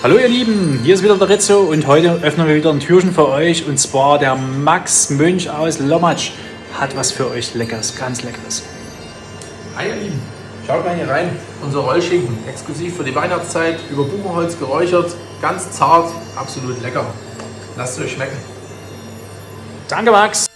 Hallo ihr Lieben, hier ist wieder der Rizzo und heute öffnen wir wieder ein Türchen für euch und zwar der Max Münch aus Lommatsch hat was für euch Leckeres, ganz Leckeres. Hi ihr Lieben, schaut mal hier rein. Unser Rollschinken, exklusiv für die Weihnachtszeit, über Buchenholz geräuchert, ganz zart, absolut lecker. Lasst es euch schmecken. Danke Max!